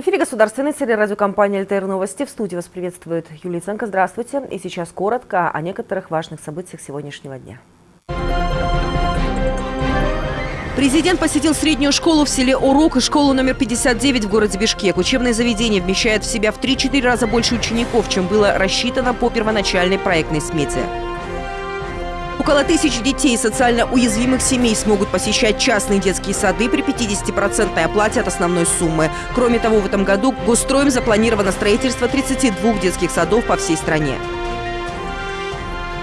В эфире государственной телерадиокомпании «ЛТР Новости». В студии вас приветствует Юлия Ценко. Здравствуйте. И сейчас коротко о некоторых важных событиях сегодняшнего дня. Президент посетил среднюю школу в селе Урок и школу номер 59 в городе Бишкек. Учебное заведение вмещает в себя в 3-4 раза больше учеников, чем было рассчитано по первоначальной проектной смете. Около тысячи детей социально уязвимых семей смогут посещать частные детские сады при 50% оплате от основной суммы. Кроме того, в этом году Госстроем запланировано строительство 32 детских садов по всей стране.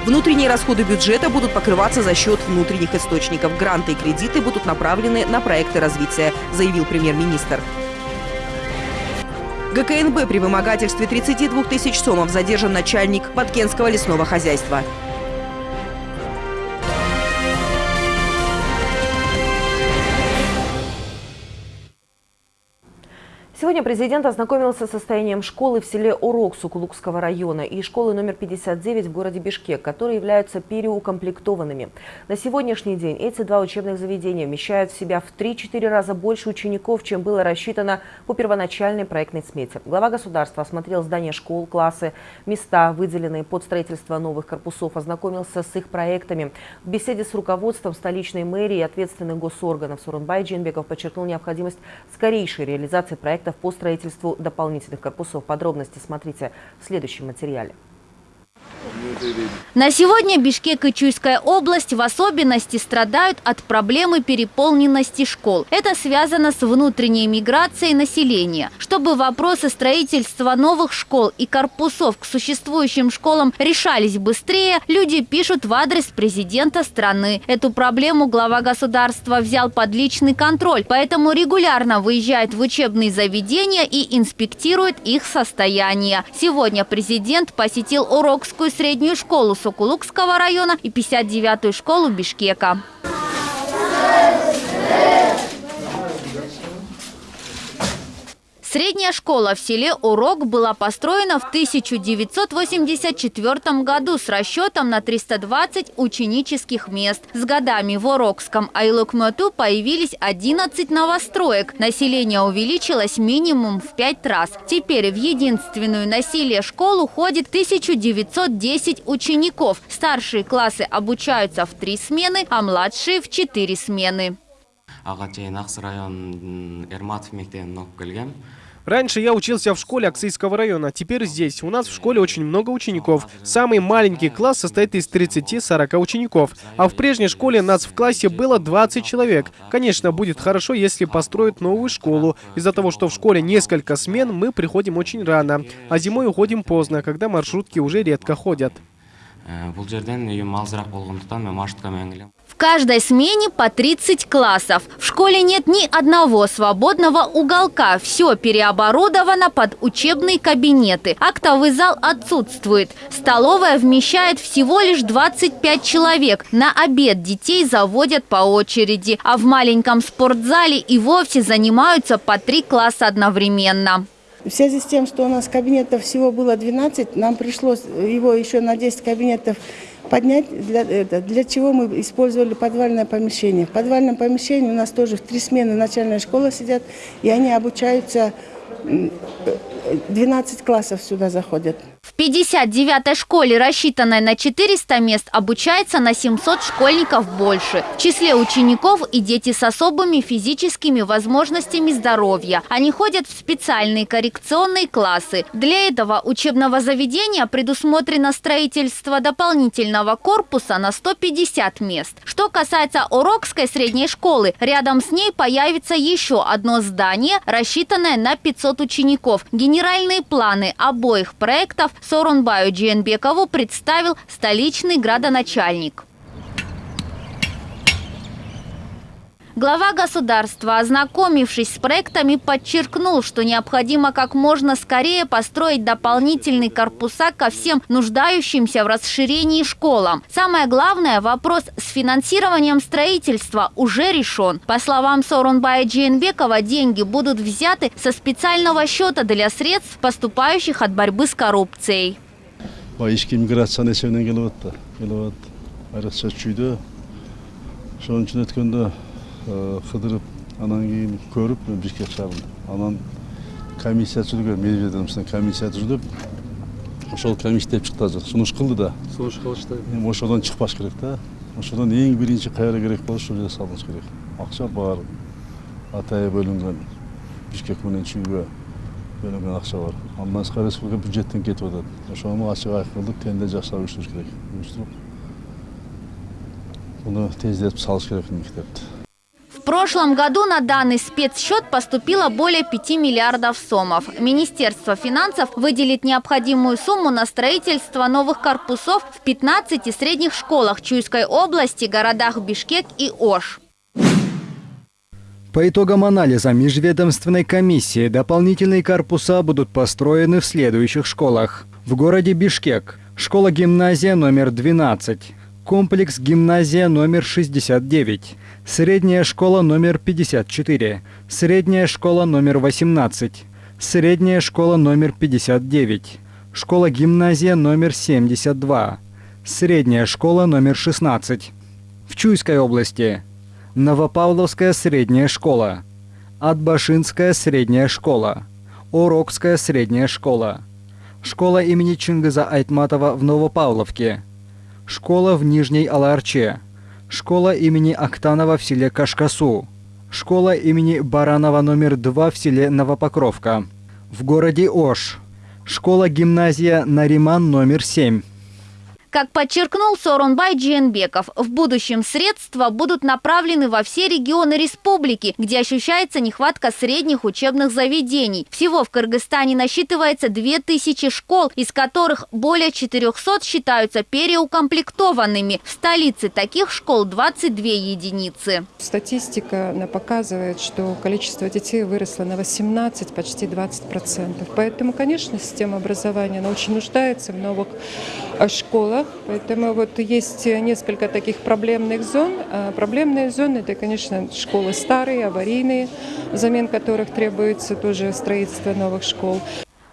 Внутренние расходы бюджета будут покрываться за счет внутренних источников. Гранты и кредиты будут направлены на проекты развития, заявил премьер-министр. ГКНБ при вымогательстве 32 тысяч сомов задержан начальник Подкенского лесного хозяйства. Сегодня президент ознакомился с состоянием школы в селе Урок Сукулукского района и школы номер 59 в городе Бишкек, которые являются переукомплектованными. На сегодняшний день эти два учебных заведения вмещают в себя в 3-4 раза больше учеников, чем было рассчитано по первоначальной проектной смете. Глава государства осмотрел здания школ, классы, места, выделенные под строительство новых корпусов, ознакомился с их проектами. В беседе с руководством столичной мэрии и ответственных госорганов Сурунбай Джинбеков подчеркнул необходимость скорейшей реализации проектов по строительству дополнительных корпусов. Подробности смотрите в следующем материале. На сегодня Бишкек и Чуйская область в особенности страдают от проблемы переполненности школ. Это связано с внутренней миграцией населения. Чтобы вопросы строительства новых школ и корпусов к существующим школам решались быстрее, люди пишут в адрес президента страны. Эту проблему глава государства взял под личный контроль, поэтому регулярно выезжает в учебные заведения и инспектирует их состояние. Сегодня президент посетил Урокскую первую среднюю школу Сокулукского района и 59-ю школу Бишкека. Средняя школа в селе Урок была построена в 1984 году с расчетом на 320 ученических мест. С годами в Урокском Айлукмату появились 11 новостроек. Население увеличилось минимум в 5 раз. Теперь в единственную насилие школу ходит 1910 учеников. Старшие классы обучаются в 3 смены, а младшие в 4 смены. район Эрматов Раньше я учился в школе Аксийского района, теперь здесь. У нас в школе очень много учеников. Самый маленький класс состоит из 30-40 учеников. А в прежней школе нас в классе было 20 человек. Конечно, будет хорошо, если построят новую школу. Из-за того, что в школе несколько смен, мы приходим очень рано. А зимой уходим поздно, когда маршрутки уже редко ходят. Э, в каждой смене по 30 классов. В школе нет ни одного свободного уголка. Все переоборудовано под учебные кабинеты. Актовый зал отсутствует. Столовая вмещает всего лишь 25 человек. На обед детей заводят по очереди. А в маленьком спортзале и вовсе занимаются по три класса одновременно. В связи с тем, что у нас кабинетов всего было 12, нам пришлось его еще на 10 кабинетов поднять, для, для чего мы использовали подвальное помещение. В подвальном помещении у нас тоже в три смены начальная школа сидят, и они обучаются 12 классов сюда заходят. В 59-й школе, рассчитанной на 400 мест, обучается на 700 школьников больше. В числе учеников и дети с особыми физическими возможностями здоровья. Они ходят в специальные коррекционные классы. Для этого учебного заведения предусмотрено строительство дополнительного корпуса на 150 мест. Что касается Урокской средней школы, рядом с ней появится еще одно здание, рассчитанное на 500 учеников. Генеральные планы обоих проектов Сорунбаю Джиенбекову представил столичный градоначальник. Глава государства, ознакомившись с проектами, подчеркнул, что необходимо как можно скорее построить дополнительные корпуса ко всем нуждающимся в расширении школам. Самое главное, вопрос с финансированием строительства уже решен. По словам Сорунбая Джейнбекова, деньги будут взяты со специального счета для средств, поступающих от борьбы с коррупцией. Қыдырып анан кейін көріп бишкек шаарына анан комиссия жүрген межведомственный комиссия жүріп ошол комиссия деп чыкты азыр сунуш кылды да сунуш кылышты эми ошодон чыкпаш керек да ошодон эң биринчи кайра керек болот ошол жерге салыныш керек акча бар атайы бөлүнгөн бишкек менен чүйгө бөлүнгөн акча бар андан тышкары республика бюджеттен кетип атат ошону ачык айкындык тендер жасап уюштуруш керек уюштуруп буну тездетип салыш керек мектепти прошлом году на данный спецсчет поступило более 5 миллиардов сомов. Министерство финансов выделит необходимую сумму на строительство новых корпусов в 15 средних школах Чуйской области, городах Бишкек и Ош. По итогам анализа межведомственной комиссии дополнительные корпуса будут построены в следующих школах. В городе Бишкек – школа-гимназия номер 12, комплекс гимназия номер 69, средняя школа номер 54, средняя школа номер 18, средняя школа номер 59, школа-гимназия номер 72, средняя школа номер 16. В Чуйской области. Новопавловская средняя школа, Атбашинская средняя школа, Орокская средняя школа, школа имени Чингиза Айтматова в Новопавловке, школа в Нижней Аларче, школа имени Актанова в селе Кашкасу, школа имени Баранова номер 2 в селе Новопокровка, в городе Ош, школа-гимназия Нариман номер 7. Как подчеркнул Сорунбай Джиенбеков, в будущем средства будут направлены во все регионы республики, где ощущается нехватка средних учебных заведений. Всего в Кыргызстане насчитывается 2000 школ, из которых более 400 считаются переукомплектованными. В столице таких школ 22 единицы. Статистика показывает, что количество детей выросло на 18, почти 20 процентов. Поэтому, конечно, система образования она очень нуждается в новых школах. Поэтому вот есть несколько таких проблемных зон. А проблемные зоны – это, конечно, школы старые, аварийные, замен которых требуется тоже строительство новых школ.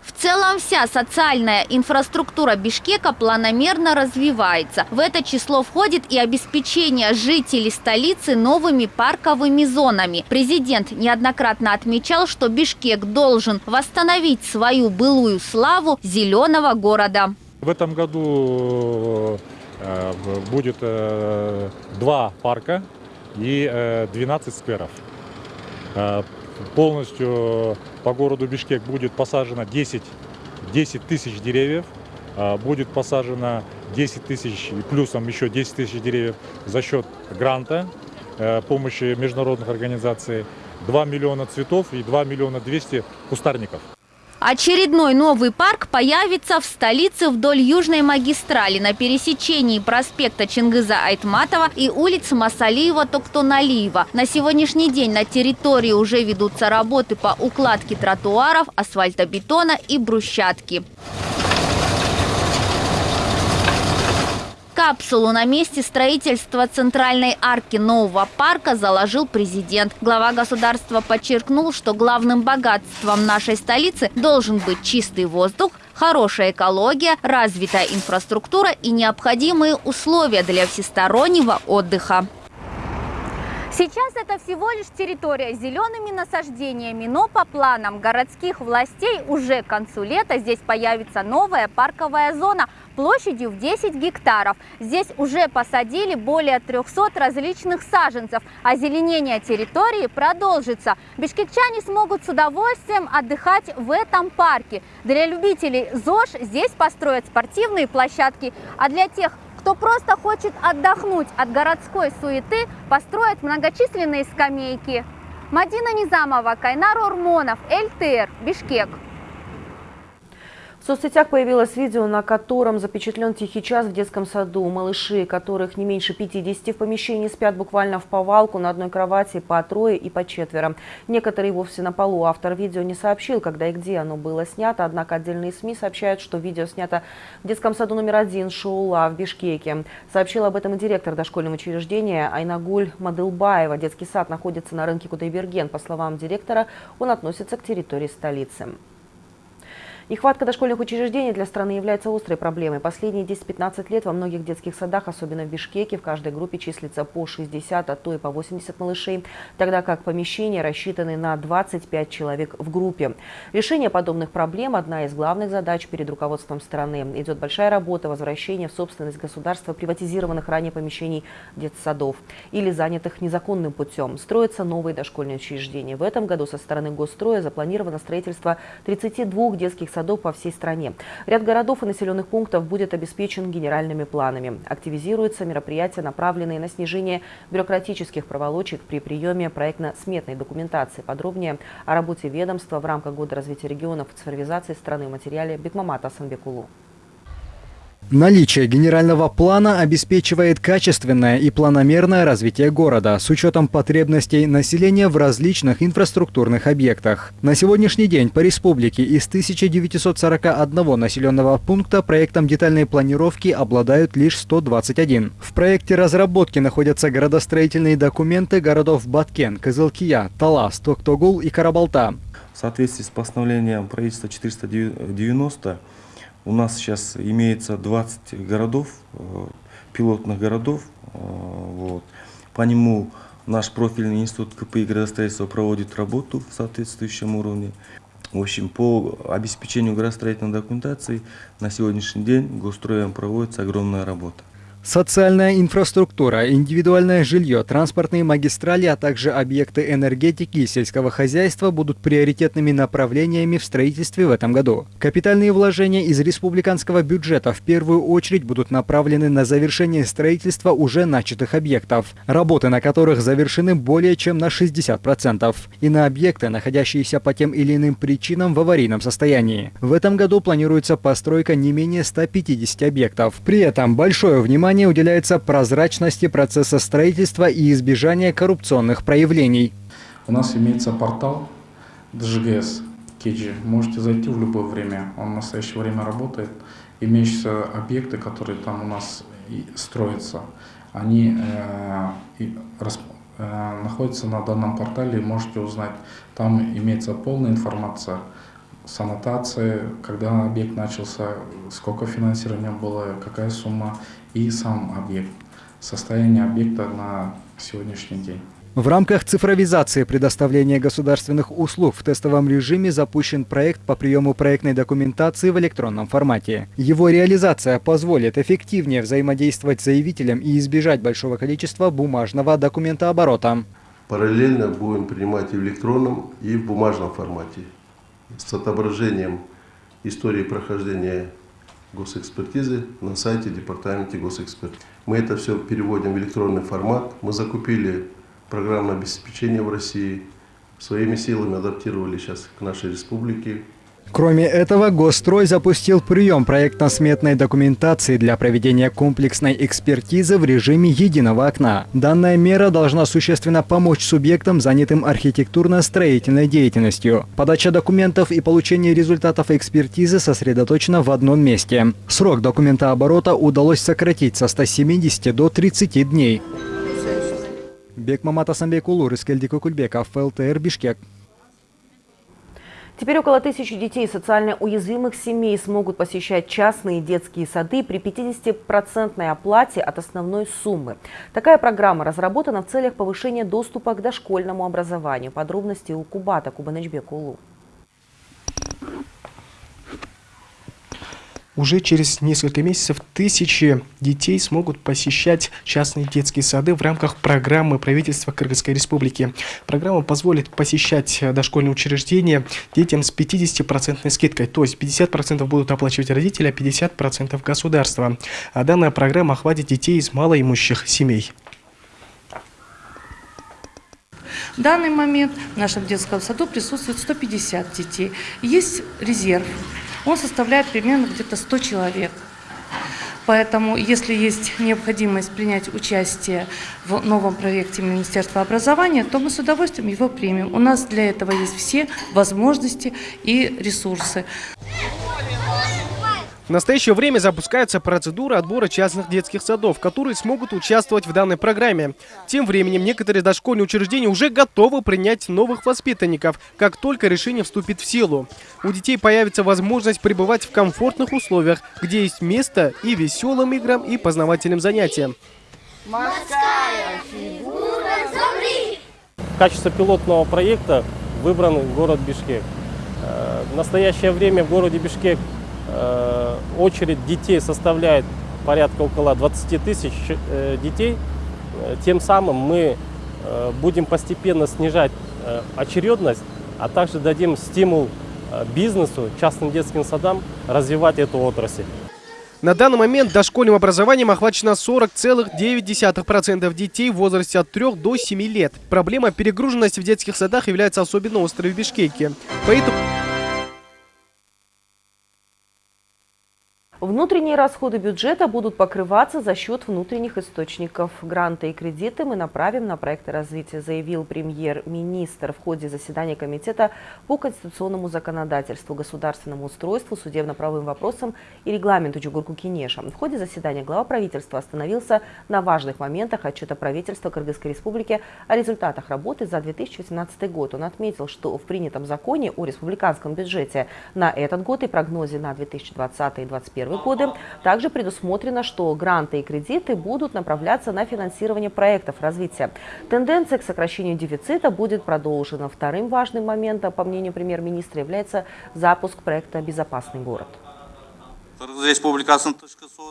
В целом вся социальная инфраструктура Бишкека планомерно развивается. В это число входит и обеспечение жителей столицы новыми парковыми зонами. Президент неоднократно отмечал, что Бишкек должен восстановить свою былую славу зеленого города. В этом году э, будет э, два парка и 12 э, скверов. Полностью по городу Бишкек будет посажено 10, 10 тысяч деревьев. Будет посажено 10 тысяч, плюсом еще 10 тысяч деревьев за счет гранта, помощи международных организаций. 2 миллиона цветов и 2 миллиона 200 кустарников. Очередной новый парк появится в столице вдоль Южной магистрали на пересечении проспекта Чингиза Айтматова и улиц Масалиева-Токтоналиева. На сегодняшний день на территории уже ведутся работы по укладке тротуаров, асфальтобетона и брусчатки. Капсулу на месте строительства центральной арки нового парка заложил президент. Глава государства подчеркнул, что главным богатством нашей столицы должен быть чистый воздух, хорошая экология, развитая инфраструктура и необходимые условия для всестороннего отдыха. Сейчас это всего лишь территория с зелеными насаждениями, но по планам городских властей уже к концу лета здесь появится новая парковая зона площадью в 10 гектаров. Здесь уже посадили более 300 различных саженцев, а зеленение территории продолжится. Бишкекчане смогут с удовольствием отдыхать в этом парке. Для любителей ЗОЖ здесь построят спортивные площадки, а для тех, кто просто хочет отдохнуть от городской суеты, построить многочисленные скамейки. Мадина Низамова, Кайнар Урмонов, ЛТР, Бишкек. В соцсетях появилось видео, на котором запечатлен тихий час в детском саду. Малыши, которых не меньше 50 в помещении, спят буквально в повалку на одной кровати по трое и по четверо. Некоторые вовсе на полу. Автор видео не сообщил, когда и где оно было снято, однако отдельные СМИ сообщают, что видео снято в детском саду номер один Шоула в Бишкеке. Сообщил об этом и директор дошкольного учреждения Айнагуль Мадылбаева. Детский сад находится на рынке Кудайберген. По словам директора, он относится к территории столицы. Нехватка дошкольных учреждений для страны является острой проблемой. Последние 10-15 лет во многих детских садах, особенно в Бишкеке, в каждой группе числится по 60, а то и по 80 малышей, тогда как помещения рассчитаны на 25 человек в группе. Решение подобных проблем – одна из главных задач перед руководством страны. Идет большая работа возвращения в собственность государства приватизированных ранее помещений детсадов или занятых незаконным путем. Строятся новые дошкольные учреждения. В этом году со стороны госстроя запланировано строительство 32 детских садов по всей стране. Ряд городов и населенных пунктов будет обеспечен генеральными планами. Активизируются мероприятия, направленные на снижение бюрократических проволочек при приеме проектно-сметной документации. Подробнее о работе ведомства в рамках Года развития регионов и цифровизации страны в материале Бекмамата Санбекулу. Наличие генерального плана обеспечивает качественное и планомерное развитие города с учетом потребностей населения в различных инфраструктурных объектах. На сегодняшний день по республике из 1941 населенного пункта проектом детальной планировки обладают лишь 121. В проекте разработки находятся градостроительные документы городов Баткен, Кызылкия, Талас, Токтогул и Карабалта. В соответствии с постановлением правительства 490 у нас сейчас имеется 20 городов, э, пилотных городов. Э, вот. По нему наш профильный институт КПИ градостроительства проводит работу в соответствующем уровне. В общем, по обеспечению градостроительной документации на сегодняшний день госстроем проводится огромная работа. Социальная инфраструктура, индивидуальное жилье, транспортные магистрали, а также объекты энергетики и сельского хозяйства будут приоритетными направлениями в строительстве в этом году. Капитальные вложения из республиканского бюджета в первую очередь будут направлены на завершение строительства уже начатых объектов, работы на которых завершены более чем на 60%, и на объекты, находящиеся по тем или иным причинам в аварийном состоянии. В этом году планируется постройка не менее 150 объектов. При этом большое внимание внимание уделяется прозрачности процесса строительства и избежания коррупционных проявлений. У нас имеется портал DGS Кеджи. Можете зайти в любое время. Он в настоящее время работает. Имеющиеся объекты, которые там у нас строятся, они э, расп, э, находятся на данном портале. Можете узнать. Там имеется полная информация с аннотацией, когда объект начался, сколько финансирования было, какая сумма и сам объект, состояние объекта на сегодняшний день. В рамках цифровизации предоставления государственных услуг в тестовом режиме запущен проект по приему проектной документации в электронном формате. Его реализация позволит эффективнее взаимодействовать с заявителем и избежать большого количества бумажного документооборота. Параллельно будем принимать и в электронном, и в бумажном формате с отображением истории прохождения госэкспертизы на сайте Департамента госэкспертизы. Мы это все переводим в электронный формат. Мы закупили программное обеспечение в России, своими силами адаптировали сейчас к нашей республике. Кроме этого, Госстрой запустил прием проектно-сметной документации для проведения комплексной экспертизы в режиме единого окна. Данная мера должна существенно помочь субъектам, занятым архитектурно-строительной деятельностью. Подача документов и получение результатов экспертизы сосредоточена в одном месте. Срок документооборота удалось сократить со 170 до 30 дней. Бекмамат Асамбек Улур, Искельди Кукульбеков, ЛТР Бишкек. Теперь около тысячи детей социально уязвимых семей смогут посещать частные детские сады при 50% оплате от основной суммы. Такая программа разработана в целях повышения доступа к дошкольному образованию. Подробности у Кубата Кубанычбек Улу. Уже через несколько месяцев тысячи детей смогут посещать частные детские сады в рамках программы правительства Кыргызской Республики. Программа позволит посещать дошкольные учреждения детям с 50% скидкой, то есть 50% будут оплачивать родители, а 50% государство. А данная программа охватит детей из малоимущих семей. В данный момент в нашем детском саду присутствует 150 детей. Есть резерв он составляет примерно где-то 100 человек. Поэтому, если есть необходимость принять участие в новом проекте Министерства образования, то мы с удовольствием его примем. У нас для этого есть все возможности и ресурсы. В настоящее время запускается процедура отбора частных детских садов, которые смогут участвовать в данной программе. Тем временем некоторые дошкольные учреждения уже готовы принять новых воспитанников, как только решение вступит в силу. У детей появится возможность пребывать в комфортных условиях, где есть место и веселым играм, и познавательным занятиям. Морская фигура замри! В качестве пилотного проекта выбран город Бишкек. Э, в настоящее время в городе Бишкек очередь детей составляет порядка около 20 тысяч э, детей. Тем самым мы будем постепенно снижать очередность, а также дадим стимул бизнесу, частным детским садам развивать эту отрасль. На данный момент дошкольным образованием охвачено 40,9% детей в возрасте от 3 до 7 лет. Проблема перегруженности в детских садах является особенно острой в Бишкеке. Поэтому... Внутренние расходы бюджета будут покрываться за счет внутренних источников. Гранты и кредиты мы направим на проекты развития, заявил премьер-министр в ходе заседания Комитета по конституционному законодательству, государственному устройству, судебно-правовым вопросам и регламенту Джугурку Кинеша. В ходе заседания глава правительства остановился на важных моментах отчета правительства Кыргызской республики о результатах работы за 2018 год. Он отметил, что в принятом законе о республиканском бюджете на этот год и прогнозе на 2020 и 2021 годы. Также предусмотрено, что гранты и кредиты будут направляться на финансирование проектов развития. Тенденция к сокращению дефицита будет продолжена. Вторым важным моментом, по мнению премьер-министра, является запуск проекта «Безопасный город».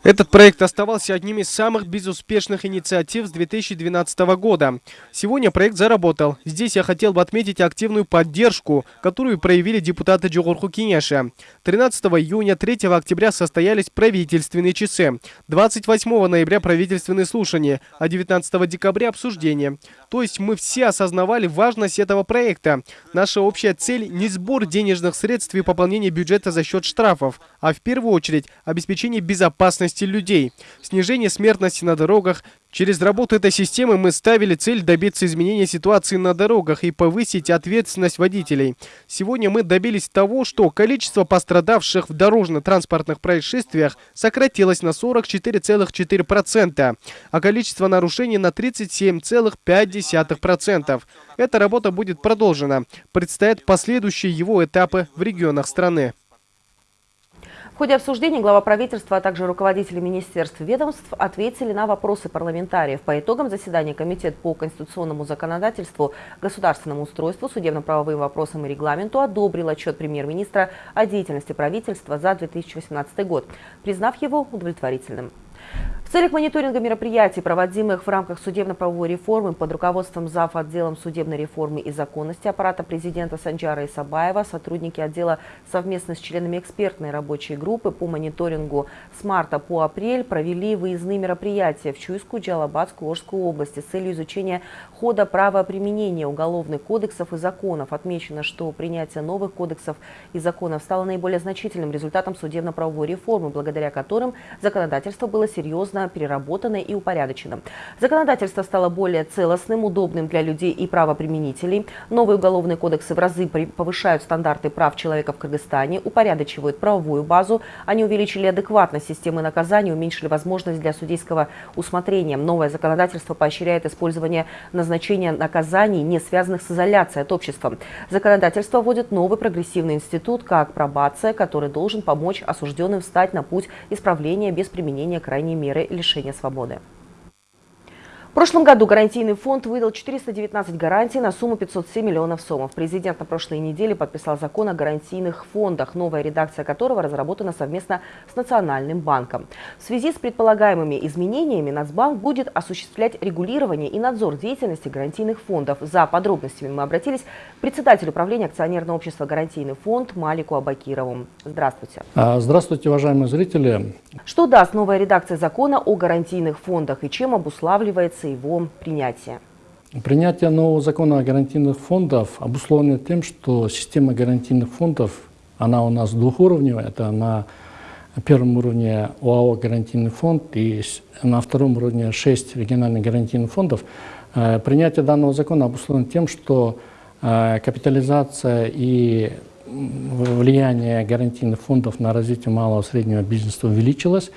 Этот проект оставался одним из самых безуспешных инициатив с 2012 года. Сегодня проект заработал. Здесь я хотел бы отметить активную поддержку, которую проявили депутаты Джугурху Кинеша. 13 июня, 3 октября состоялись правительственные часы. 28 ноября правительственные слушания, а 19 декабря обсуждение. То есть мы все осознавали важность этого проекта. Наша общая цель не сбор денежных средств и пополнение бюджета за счет штрафов, а в первую очередь очередь, обеспечение безопасности людей, снижение смертности на дорогах. Через работу этой системы мы ставили цель добиться изменения ситуации на дорогах и повысить ответственность водителей. Сегодня мы добились того, что количество пострадавших в дорожно-транспортных происшествиях сократилось на 44,4%, а количество нарушений на 37,5%. Эта работа будет продолжена. Предстоят последующие его этапы в регионах страны. В ходе обсуждения глава правительства, а также руководители министерств и ведомств ответили на вопросы парламентариев. По итогам заседания Комитет по конституционному законодательству, государственному устройству, судебно-правовым вопросам и регламенту одобрил отчет премьер-министра о деятельности правительства за 2018 год, признав его удовлетворительным. Целях мониторинга мероприятий, проводимых в рамках судебно-правовой реформы под руководством зав. отделом судебной реформы и законности аппарата президента Санджара Исабаева, сотрудники отдела совместно с членами экспертной рабочей группы по мониторингу с марта по апрель провели выездные мероприятия в Чуйскую, Джалабадскую, Орскую области с целью изучения хода правоприменения уголовных кодексов и законов. Отмечено, что принятие новых кодексов и законов стало наиболее значительным результатом судебно-правовой реформы, благодаря которым законодательство было серьезно переработано и упорядочено. Законодательство стало более целостным, удобным для людей и правоприменителей. Новые уголовные кодексы в разы повышают стандарты прав человека в Кыргызстане, упорядочивают правовую базу. Они увеличили адекватность системы наказания, уменьшили возможность для судейского усмотрения. Новое законодательство поощряет использование назначения наказаний, не связанных с изоляцией от общества. Законодательство вводит новый прогрессивный институт, как пробация, который должен помочь осужденным встать на путь исправления без применения крайне крайней меры лишения свободы. В прошлом году гарантийный фонд выдал 419 гарантий на сумму 507 миллионов сомов. Президент на прошлой неделе подписал закон о гарантийных фондах, новая редакция которого разработана совместно с Национальным банком. В связи с предполагаемыми изменениями Нацбанк будет осуществлять регулирование и надзор деятельности гарантийных фондов. За подробностями мы обратились к председателю управления акционерного общества «Гарантийный фонд» Малику Абакирову. Здравствуйте. А, здравствуйте, уважаемые зрители. Что даст новая редакция закона о гарантийных фондах и чем обуславливается мотивация его принятия? Принятие нового закона о гарантийных фондах обусловлено тем, что система гарантийных фондов, она у нас двухуровневая. Это на первом уровне ОАО «Гарантийный фонд» и на втором уровне шесть региональных гарантийных фондов. Э, принятие данного закона обусловлено тем, что э, капитализация и влияние гарантийных фондов на развитие малого и среднего бизнеса увеличилось.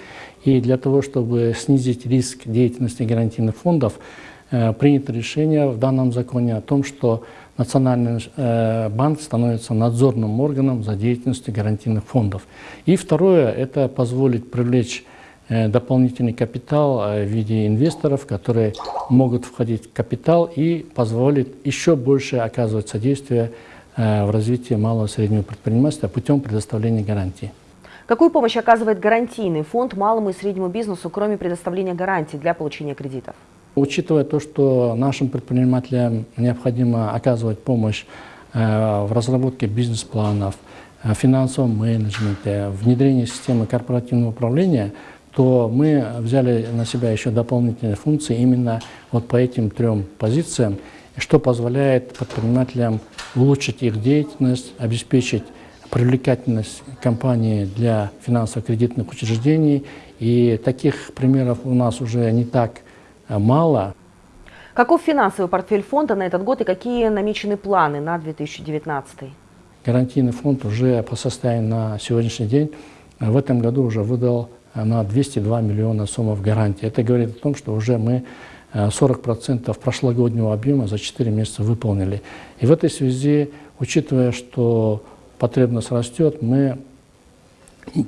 И для того, чтобы снизить риск деятельности гарантийных фондов, э, принято решение в данном законе о том, что Национальный э, банк становится надзорным органом за деятельностью гарантийных фондов. И второе, это позволит привлечь э, дополнительный капитал в виде инвесторов, которые могут входить в капитал и позволит еще больше оказывать содействие в развитии малого и среднего предпринимательства путем предоставления гарантий. Какую помощь оказывает гарантийный фонд малому и среднему бизнесу, кроме предоставления гарантий для получения кредитов? Учитывая то, что нашим предпринимателям необходимо оказывать помощь э, в разработке бизнес-планов, э, финансовом менеджменте, внедрении системы корпоративного управления, то мы взяли на себя еще дополнительные функции именно вот по этим трем позициям, что позволяет предпринимателям улучшить их деятельность, обеспечить привлекательность компании для финансово-кредитных учреждений. И таких примеров у нас уже не так э, мало. Каков финансовый портфель фонда на этот год и какие намечены планы на 2019? Гарантийный фонд уже по состоянию на сегодняшний день э, в этом году уже выдал э, на 202 миллиона суммов гарантии. Это говорит о том, что уже мы 40% прошлогоднего объема за 4 месяца выполнили. И в этой связи, учитывая, что потребность растет, мы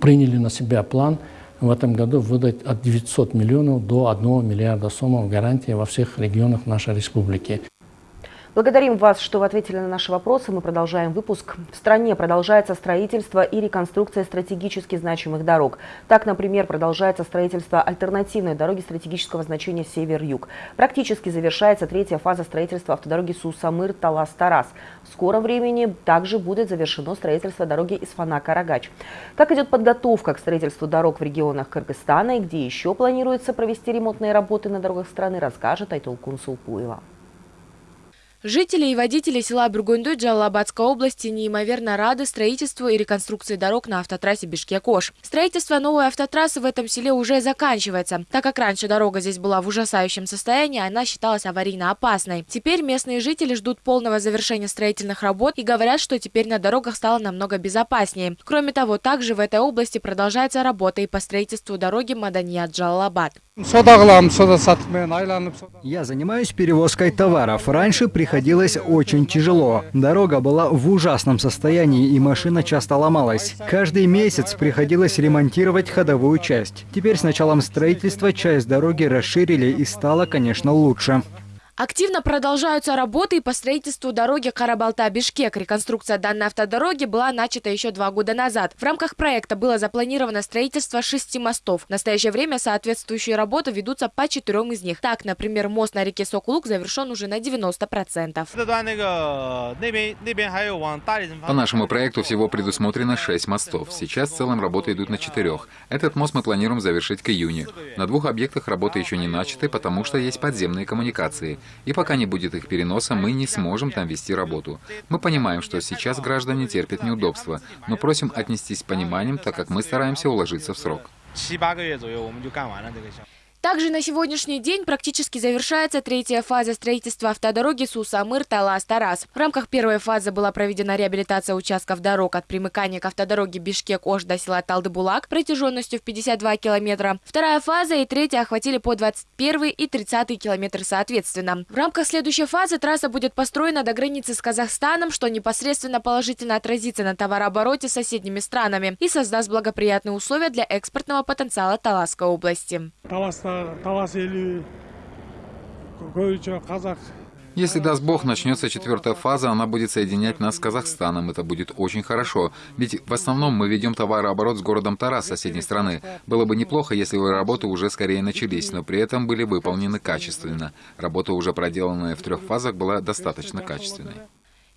приняли на себя план в этом году выдать от 900 миллионов до 1 миллиарда сумм гарантии во всех регионах нашей республики. Благодарим вас, что вы ответили на наши вопросы. Мы продолжаем выпуск. В стране продолжается строительство и реконструкция стратегически значимых дорог. Так, например, продолжается строительство альтернативной дороги стратегического значения «Север-Юг». Практически завершается третья фаза строительства автодороги Сусамыр-Талас-Тарас. В скором времени также будет завершено строительство дороги Исфана-Карагач. Как идет подготовка к строительству дорог в регионах Кыргызстана и где еще планируется провести ремонтные работы на дорогах страны, расскажет Айтолкун Сулпуева. Жители и водители села Бургунду Джалалабадской области неимоверно рады строительству и реконструкции дорог на автотрассе Бишкек-Ош. Строительство новой автотрассы в этом селе уже заканчивается. Так как раньше дорога здесь была в ужасающем состоянии, она считалась аварийно опасной. Теперь местные жители ждут полного завершения строительных работ и говорят, что теперь на дорогах стало намного безопаснее. Кроме того, также в этой области продолжается работа и по строительству дороги Мадания-Джалалабад. Я занимаюсь перевозкой товаров. Раньше приходилось очень тяжело. Дорога была в ужасном состоянии и машина часто ломалась. Каждый месяц приходилось ремонтировать ходовую часть. Теперь с началом строительства часть дороги расширили и стало, конечно, лучше. Активно продолжаются работы по строительству дороги Карабалта-Бишкек. Реконструкция данной автодороги была начата еще два года назад. В рамках проекта было запланировано строительство шести мостов. В настоящее время соответствующие работы ведутся по четырем из них. Так, например, мост на реке Сокулук завершен уже на 90%. По нашему проекту всего предусмотрено шесть мостов. Сейчас в целом работы идут на четырех. Этот мост мы планируем завершить к июню. На двух объектах работы еще не начаты, потому что есть подземные коммуникации. И пока не будет их переноса, мы не сможем там вести работу. Мы понимаем, что сейчас граждане терпят неудобства, но просим отнестись с пониманием, так как мы стараемся уложиться в срок. Также на сегодняшний день практически завершается третья фаза строительства автодороги Сусамыр-Талас-Тарас. В рамках первой фазы была проведена реабилитация участков дорог от примыкания к автодороге Бишкек-Ош до села Талдыбулак протяженностью в 52 километра. Вторая фаза и третья охватили по 21 и 30 километры соответственно. В рамках следующей фазы трасса будет построена до границы с Казахстаном, что непосредственно положительно отразится на товарообороте с соседними странами и создаст благоприятные условия для экспортного потенциала Таласской области. Если даст Бог, начнется четвертая фаза, она будет соединять нас с Казахстаном. Это будет очень хорошо. Ведь в основном мы ведем товарооборот с городом Тарас, соседней страны. Было бы неплохо, если бы работы уже скорее начались, но при этом были выполнены качественно. Работа, уже проделанная в трех фазах, была достаточно качественной.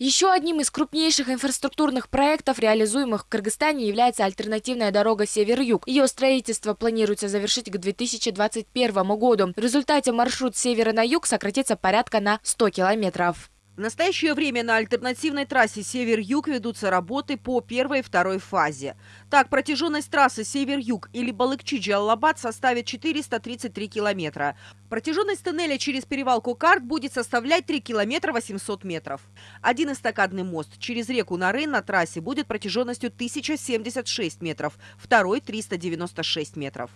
Еще одним из крупнейших инфраструктурных проектов, реализуемых в Кыргызстане, является альтернативная дорога Север-Юг. Ее строительство планируется завершить к 2021 году. В результате маршрут севера на юг сократится порядка на 100 километров. В настоящее время на альтернативной трассе Север-Юг ведутся работы по первой и второй фазе. Так, протяженность трассы Север-Юг или Балыкчи-Джаллабад составит 433 километра. Протяженность тоннеля через перевал Кокард будет составлять 3 километра 800 метров. Один эстакадный мост через реку Нарын на трассе будет протяженностью 1076 метров, второй – 396 метров.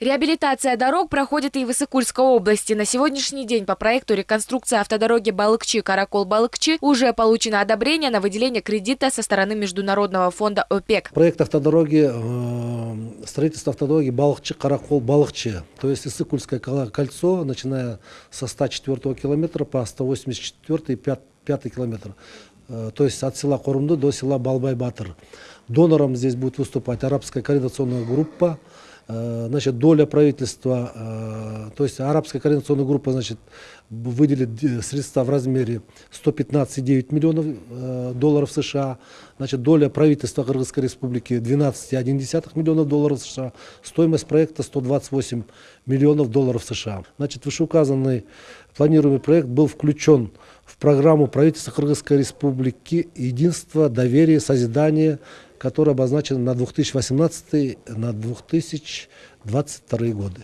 Реабилитация дорог проходит и в Иссыкульской области. На сегодняшний день по проекту реконструкции автодороги Балыкчи-Каракол-Балыкчи уже получено одобрение на выделение кредита со стороны Международного фонда ОПЕК. Проект автодороги, э, строительство автодороги Балыкчи-Каракол-Балыкчи, то есть Иссыкульское кольцо, начиная со 104 километра по 184 и 5, 5 километр. Э, то есть от села Корумды до села Балбай-Батыр. Донором здесь будет выступать арабская координационная группа, значит, доля правительства, э, то есть арабская координационная группа, значит, выделит средства в размере 115,9 миллионов э, долларов США. Значит, доля правительства Кыргызской республики 12,1 миллионов долларов США. Стоимость проекта 128 миллионов долларов США. Значит, вышеуказанный планируемый проект был включен в программу правительства Кыргызской республики «Единство, доверие, созидание», которая обозначена на 2018 на 2022 годы.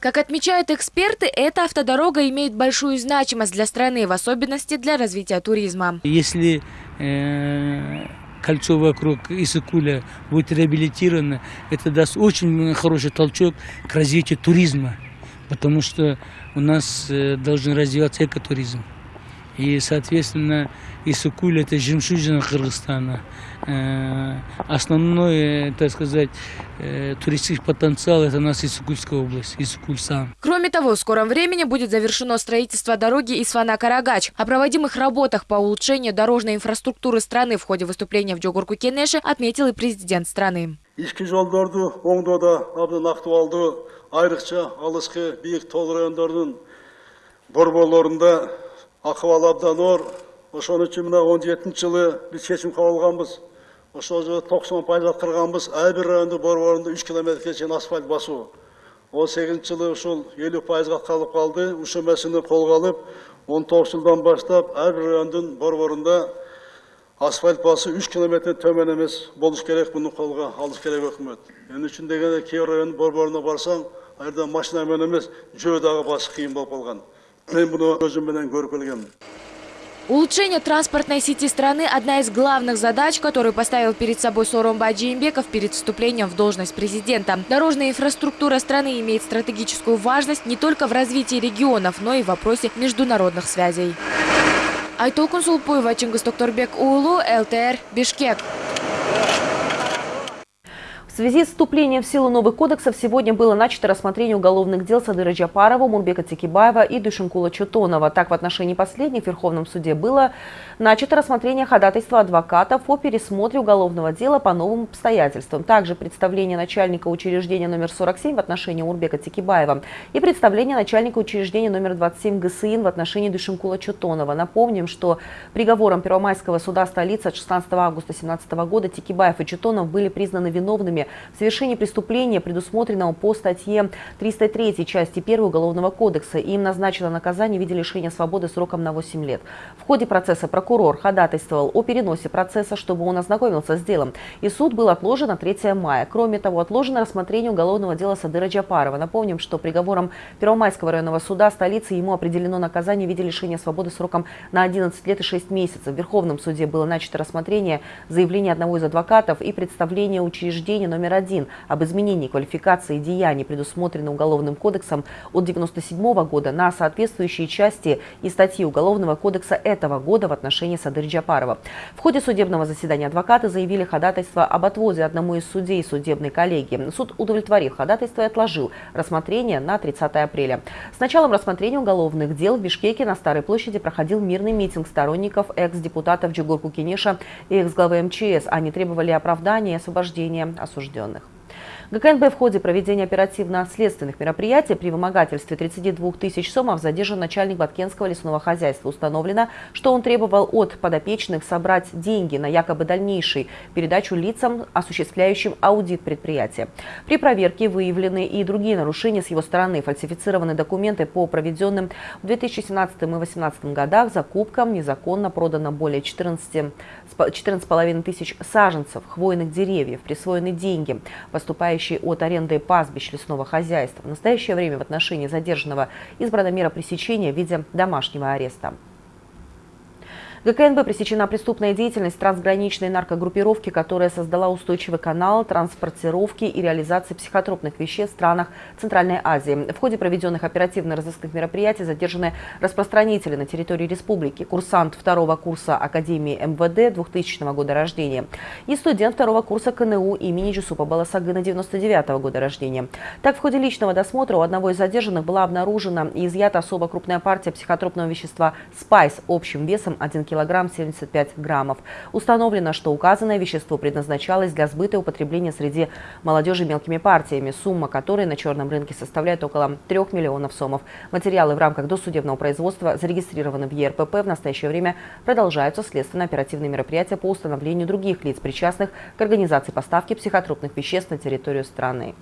Как отмечают эксперты, эта автодорога имеет большую значимость для страны, в особенности для развития туризма. Если э, кольцо вокруг Исыкуля будет реабилитировано, это даст очень хороший толчок к развитию туризма, потому что у нас э, должен развиваться экотуризм. И, соответственно, Исыкуль – это жемчужина Кыргызстана. Э, основной, так сказать, э, туристический потенциал – это у нас Исыкульская область, Исыкуль сам. Кроме того, в скором времени будет завершено строительство дороги Исфана-Карагач. О проводимых работах по улучшению дорожной инфраструктуры страны в ходе выступления в Джогурку Кенеше отметил и президент страны. Ички жолдорду оңдоодо абдан актуалдуу айрыкча алыскы бийик тол райондордун борборлорунда акыбал абдан оор ошон үчүн мына жылы биз чечим кабыл алганбыз ошол жылы токсон пайызга кырганбыз ар бир райондун борборунда үч километрге чейин асфальт он сегизинчи жылы ушул элүү пайызга калып калды. Ушул маселени колго алып он тогузунчу жылдан баштап ар бир райондун борборунда асфальт басуу үч километрден төмөн эмес болуш керек. Муну колго алыш керек өкмөт. Эмне үчүн дегенде кээ бир райондун борборуна барсаң ал машина менен эмес жөө дагы басыш кыйын болуп калган. Мен муну көзүм менен көрүп Улучшение транспортной сети страны – одна из главных задач, которую поставил перед собой Соромба Джеймбеков перед вступлением в должность президента. Дорожная инфраструктура страны имеет стратегическую важность не только в развитии регионов, но и в вопросе международных связей. Айтолкун Сулпуева, Чингис Токторбек Улу, ЛТР, Бишкек. В связи с вступлением в силу новых кодексов сегодня было начато рассмотрение уголовных дел Садыра Джапарова, Мурбека Текибаева и Душенкула Чутонова. Так, в отношении последних в Верховном суде было начато рассмотрение ходатайства адвокатов о пересмотре уголовного дела по новым обстоятельствам. Также представление начальника учреждения номер 47 в отношении Мурбека Текибаева и представление начальника учреждения номер 27 ГСИН в отношении Душенкула Чутонова. Напомним, что приговором Первомайского суда столицы от 16 августа 2017 года Текибаев и Чутонов были признаны виновными в совершении преступления, предусмотренного по статье 303 части 1 Уголовного кодекса. Им назначено наказание в виде лишения свободы сроком на 8 лет. В ходе процесса прокурор ходатайствовал о переносе процесса, чтобы он ознакомился с делом. И суд был отложен на 3 мая. Кроме того, отложено рассмотрение уголовного дела Садыра Джапарова. Напомним, что приговором Первомайского районного суда столицы ему определено наказание в виде лишения свободы сроком на 11 лет и 6 месяцев. В Верховном суде было начато рассмотрение заявления одного из адвокатов и представление учреждения номер один об изменении квалификации деяний, предусмотренных Уголовным кодексом от 1997 года на соответствующие части и статьи Уголовного кодекса этого года в отношении Садыр Джапарова. В ходе судебного заседания адвокаты заявили ходатайство об отводе одному из судей судебной коллегии. Суд удовлетворил ходатайство и отложил рассмотрение на 30 апреля. С началом рассмотрения уголовных дел в Бишкеке на Старой площади проходил мирный митинг сторонников экс-депутатов Джигурку Кенеша и экс-главы МЧС. Они требовали оправдания и освобождения осужденных осужденных. ГКНБ в ходе проведения оперативно-следственных мероприятий при вымогательстве 32 тысяч сомов задержан начальник Баткенского лесного хозяйства. Установлено, что он требовал от подопечных собрать деньги на якобы дальнейшую передачу лицам, осуществляющим аудит предприятия. При проверке выявлены и другие нарушения с его стороны. Фальсифицированы документы по проведенным в 2017 и 2018 годах закупкам. Незаконно продано более 14 14,5 тысяч саженцев хвойных деревьев, присвоены деньги, поступающие от аренды пастбищ лесного хозяйства. В настоящее время в отношении задержанного избрана мера пресечения в виде домашнего ареста. ГКНБ пресечена преступная деятельность трансграничной наркогруппировки, которая создала устойчивый канал транспортировки и реализации психотропных веществ в странах Центральной Азии. В ходе проведенных оперативно-розыскных мероприятий задержаны распространители на территории республики, курсант второго курса Академии МВД 2000 года рождения и студент второго курса КНУ имени Джусупа Баласагына 99 года рождения. Так, в ходе личного досмотра у одного из задержанных была обнаружена и изъята особо крупная партия психотропного вещества «Спайс» общим весом 1 кг килограмм 75 граммов. Установлено, что указанное вещество предназначалось для сбыта и употребления среди молодежи мелкими партиями, сумма которой на черном рынке составляет около 3 миллионов сомов. Материалы в рамках досудебного производства зарегистрированы в ЕРПП. В настоящее время продолжаются следственно-оперативные мероприятия по установлению других лиц, причастных к организации поставки психотропных веществ на территорию страны.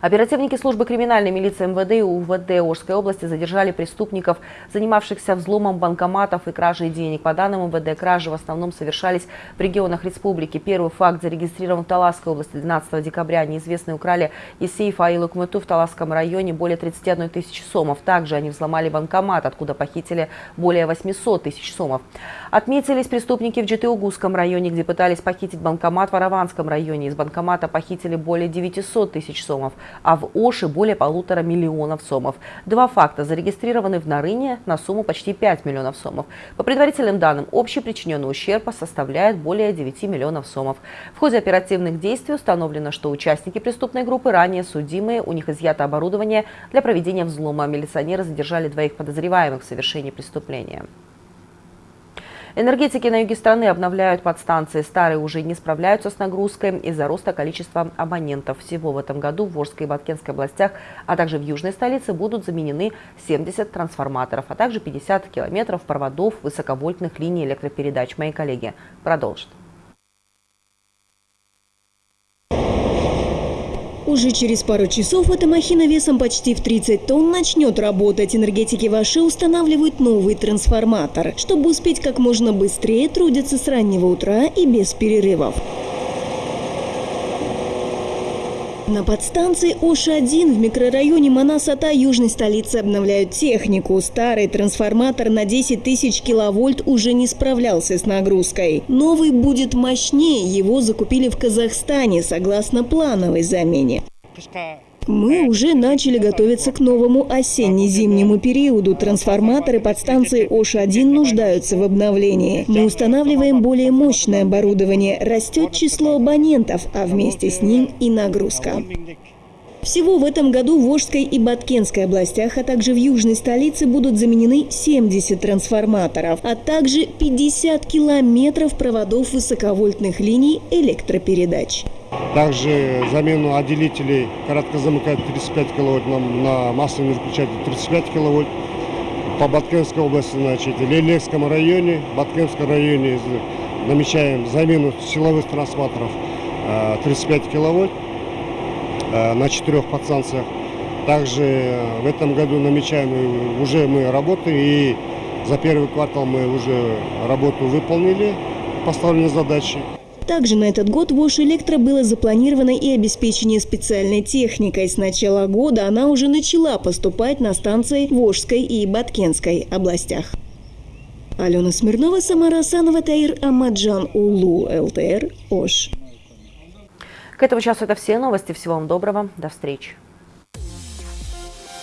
Оперативники службы криминальной милиции МВД и УВД Ожской области задержали преступников, занимавшихся взломом банкоматов и кражей денег. По данным МВД, кражи в основном совершались в регионах республики. Первый факт зарегистрирован в Таласской области 12 декабря. Неизвестные украли из сейфа Аилы Кмыту в Таласском районе более 31 тысячи сомов. Также они взломали банкомат, откуда похитили более 800 тысяч сомов. Отметились преступники в Джитыугузском районе, где пытались похитить банкомат в Араванском районе. Из банкомата похитили более 900 тысяч сомов а в Оше более полутора миллионов сомов. Два факта зарегистрированы в Нарыне на сумму почти 5 миллионов сомов. По предварительным данным, общий причиненный ущерб составляет более 9 миллионов сомов. В ходе оперативных действий установлено, что участники преступной группы ранее судимые, у них изъято оборудование для проведения взлома. Милиционеры задержали двоих подозреваемых в совершении преступления. Энергетики на юге страны обновляют подстанции. Старые уже не справляются с нагрузкой из-за роста количества абонентов. Всего в этом году в Волжской и Баткенской областях, а также в южной столице будут заменены 70 трансформаторов, а также 50 километров проводов высоковольтных линий электропередач. Мои коллеги продолжат. Уже через пару часов эта махина весом почти в 30 тонн начнет работать. Энергетики Ваши устанавливают новый трансформатор. Чтобы успеть как можно быстрее, трудятся с раннего утра и без перерывов. На подстанции Ош-1 в микрорайоне Манасата южной столицы обновляют технику. Старый трансформатор на 10 тысяч киловольт уже не справлялся с нагрузкой. Новый будет мощнее, его закупили в Казахстане согласно плановой замене. Мы уже начали готовиться к новому осенне-зимнему периоду. Трансформаторы подстанции ОШ-1 нуждаются в обновлении. Мы устанавливаем более мощное оборудование. Растет число абонентов, а вместе с ним и нагрузка. Всего в этом году в Волжской и Баткенской областях, а также в южной столице будут заменены 70 трансформаторов, а также 50 километров проводов высоковольтных линий электропередач. Также замену отделителей короткозамыкания 35 киловольт на, на масляный выключатель 35 киловольт. По Баткенской области, значит, Лелевском районе, Баткенском районе намечаем замену силовых трансформаторов 35 э, киловольт э, на четырех подстанциях. Также э, в этом году намечаем, уже мы работаем, и за первый квартал мы уже работу выполнили, поставленные задачи. Также на этот год в Ош Электро было запланировано и обеспечение специальной техникой. С начала года она уже начала поступать на станции Волжской и Баткенской областях. Алена Смирнова, Самара Асанова, Таир Амаджан Улу, ЛТР, Ош. К этому часу это все новости. Всего вам доброго. До встречи.